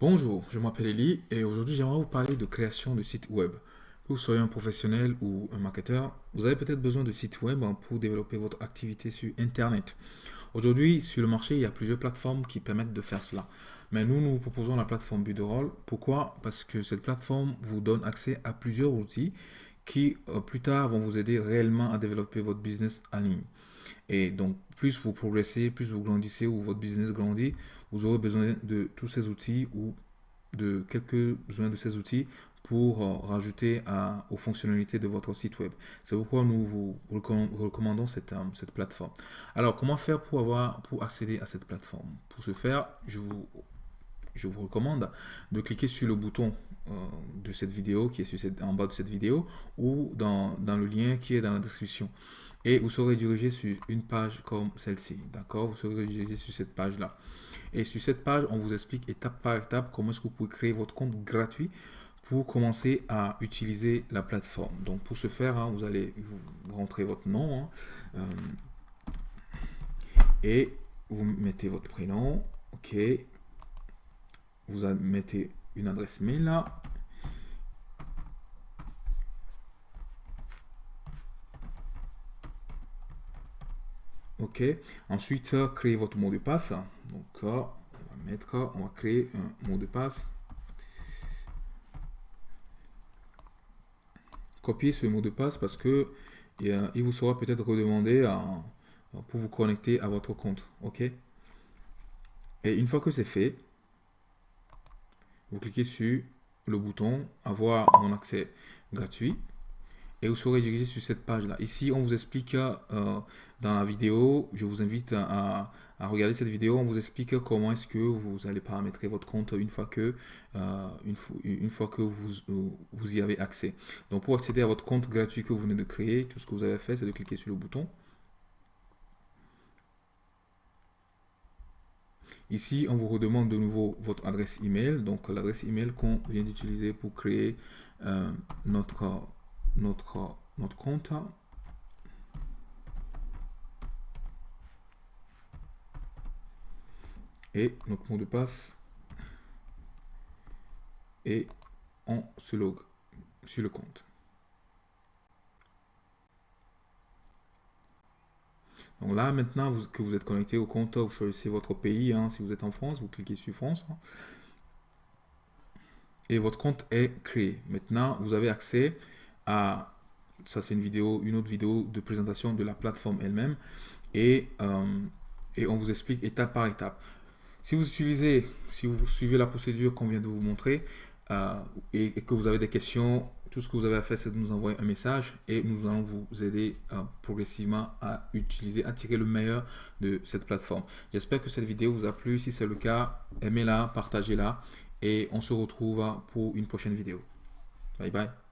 Bonjour, je m'appelle Eli et aujourd'hui j'aimerais vous parler de création de sites web. Que vous soyez un professionnel ou un marketeur, vous avez peut-être besoin de sites web pour développer votre activité sur Internet. Aujourd'hui, sur le marché, il y a plusieurs plateformes qui permettent de faire cela. Mais nous, nous vous proposons la plateforme Buderall. Pourquoi? Parce que cette plateforme vous donne accès à plusieurs outils qui, euh, plus tard, vont vous aider réellement à développer votre business en ligne. Et donc, plus vous progressez, plus vous grandissez ou votre business grandit, vous aurez besoin de tous ces outils ou de quelques-uns de ces outils pour euh, rajouter aux fonctionnalités de votre site web. C'est pourquoi nous vous recommandons cette, euh, cette plateforme. Alors, comment faire pour, accéder à cette plateforme? Pour ce faire, je vous, recommande de cliquer sur le bouton euh, de cette vidéo qui est en bas de cette vidéo ou dans le lien qui est dans la description et vous serez dirigé sur une page comme celle-ci. D'accord? Vous serez dirigé sur cette page-là. Et sur cette page, on vous explique étape par étape comment est-ce que vous pouvez créer votre compte gratuit pour commencer à utiliser la plateforme. Donc pour ce faire, hein, vous allez vous rentrer votre nom hein, euh, et vous mettez votre prénom. Ok? Vous mettez une adresse mail là. OK. Ensuite, créer votre mot de passe. Donc, on va mettre, on va créer un mot de passe. Copier ce mot de passe parce que il vous sera peut-être redemandé pour vous connecter à votre compte. OK. Et une fois que c'est fait, vous cliquez sur le bouton avoir mon accès gratuit et vous serez dirigé sur cette page-là. Ici, on vous explique euh, dans la vidéo, je vous invite à, regarder cette vidéo, on vous explique comment est-ce que vous allez paramétrer votre compte une fois que, euh, une, fois que vous, vous y avez accès. Donc, pour accéder à votre compte gratuit que vous venez de créer, tout ce que vous avez fait, c'est de cliquer sur le bouton. Ici, on vous redemande de nouveau votre adresse email, donc l'adresse email qu'on vient d'utiliser pour créer euh, notre notre, notre compte. Et notre mot de passe. Et on se log sur le compte. Donc là, maintenant vous, que vous êtes connecté au compte, vous choisissez votre pays. Hein, si vous êtes en France, vous cliquez sur France. Hein. et votre compte est créé. Maintenant, vous avez accès ça c'est une vidéo, une autre vidéo de présentation de la plateforme elle-même et, euh, et on vous explique étape par étape. Si vous utilisez, si vous suivez la procédure qu'on vient de vous montrer euh, et, que vous avez des questions, tout ce que vous avez à faire, c'est de nous envoyer un message et nous allons vous aider euh, progressivement à utiliser, à tirer le meilleur de cette plateforme. J'espère que cette vidéo vous a plu. Si c'est le cas, aimez-la, partagez-la et on se retrouve pour une prochaine vidéo. Bye bye.